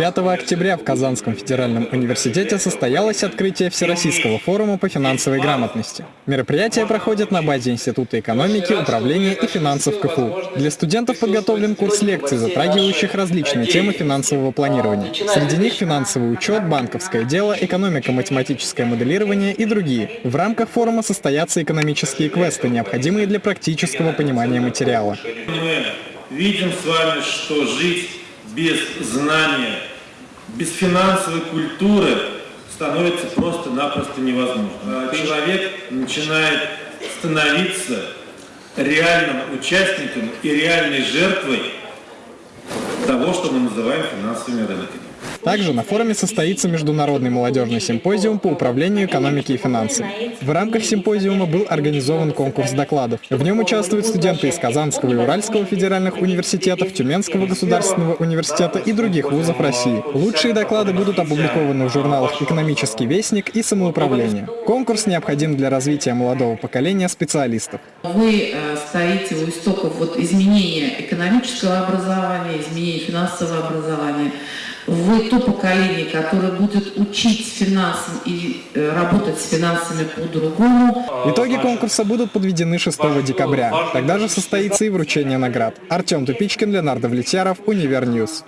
5 октября в Казанском федеральном университете состоялось открытие Всероссийского форума по финансовой грамотности. Мероприятие проходит на базе Института экономики, управления и финансов КФУ. Для студентов подготовлен курс лекций, затрагивающих различные темы финансового планирования. Среди них финансовый учет, банковское дело, экономико-математическое моделирование и другие. В рамках форума состоятся экономические квесты, необходимые для практического понимания материала. Видим с вами, что жить без знания, без финансовой культуры становится просто-напросто невозможно. Человек начинает становиться реальным участником и реальной жертвой того, что мы называем финансовыми рынками. Также на форуме состоится международный молодежный симпозиум по управлению экономикой и финансами. В рамках симпозиума был организован конкурс докладов. В нем участвуют студенты из Казанского и Уральского федеральных университетов, Тюменского государственного университета и других вузов России. Лучшие доклады будут опубликованы в журналах «Экономический вестник» и «Самоуправление». Конкурс необходим для развития молодого поколения специалистов. Вы э, стоите у истоков вот изменения экономического образования, изменения финансового образования вы то поколение, которое будет учить финансам и э, работать с финансами по-другому. Итоги конкурса будут подведены 6 декабря. Тогда же состоится и вручение наград. Артем Тупичкин, Леонард Давлетьяров, Univer News.